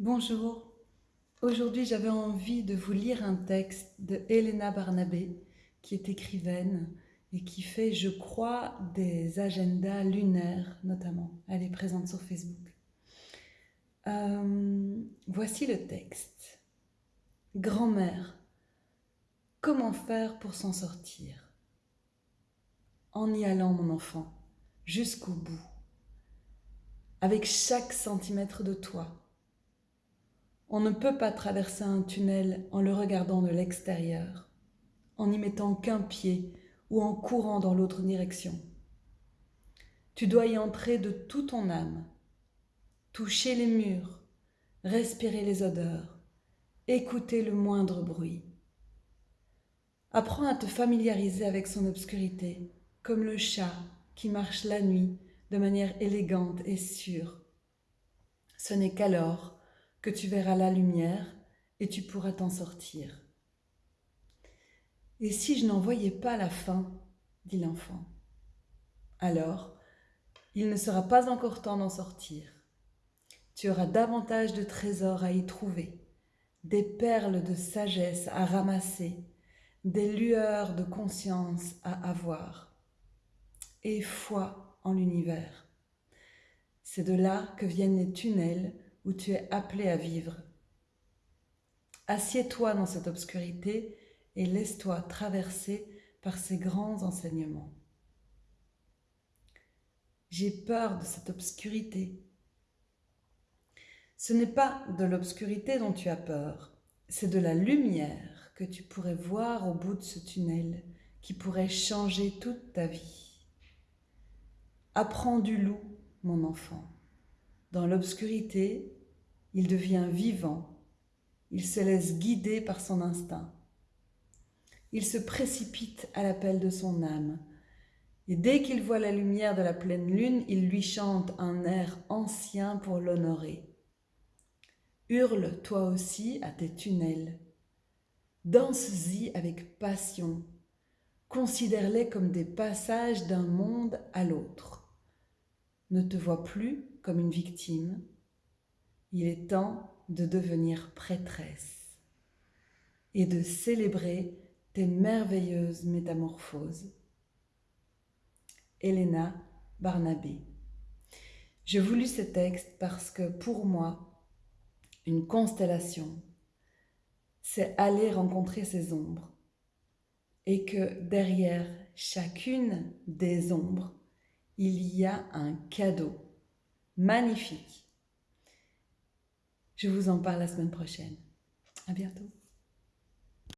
Bonjour. Aujourd'hui, j'avais envie de vous lire un texte de Helena Barnabé, qui est écrivaine et qui fait, je crois, des agendas lunaires notamment. Elle est présente sur Facebook. Euh, voici le texte. Grand-mère, comment faire pour s'en sortir? En y allant, mon enfant, jusqu'au bout, avec chaque centimètre de toi on ne peut pas traverser un tunnel en le regardant de l'extérieur, en n'y mettant qu'un pied ou en courant dans l'autre direction. Tu dois y entrer de tout ton âme, toucher les murs, respirer les odeurs, écouter le moindre bruit. Apprends à te familiariser avec son obscurité, comme le chat qui marche la nuit de manière élégante et sûre. Ce n'est qu'alors que tu verras la lumière et tu pourras t'en sortir. Et si je n'en voyais pas la fin, dit l'enfant, alors il ne sera pas encore temps d'en sortir. Tu auras davantage de trésors à y trouver, des perles de sagesse à ramasser, des lueurs de conscience à avoir, et foi en l'univers. C'est de là que viennent les tunnels où tu es appelé à vivre. Assieds-toi dans cette obscurité et laisse-toi traverser par ces grands enseignements. J'ai peur de cette obscurité. Ce n'est pas de l'obscurité dont tu as peur, c'est de la lumière que tu pourrais voir au bout de ce tunnel qui pourrait changer toute ta vie. Apprends du loup, mon enfant. Dans l'obscurité, il devient vivant, il se laisse guider par son instinct. Il se précipite à l'appel de son âme, et dès qu'il voit la lumière de la pleine lune, il lui chante un air ancien pour l'honorer. Hurle toi aussi à tes tunnels. Danse-y avec passion. Considère-les comme des passages d'un monde à l'autre. Ne te vois plus comme une victime, il est temps de devenir prêtresse et de célébrer tes merveilleuses métamorphoses. Helena Barnabé. Je voulu ce texte parce que pour moi, une constellation, c'est aller rencontrer ses ombres et que derrière chacune des ombres, il y a un cadeau magnifique je vous en parle la semaine prochaine. À bientôt.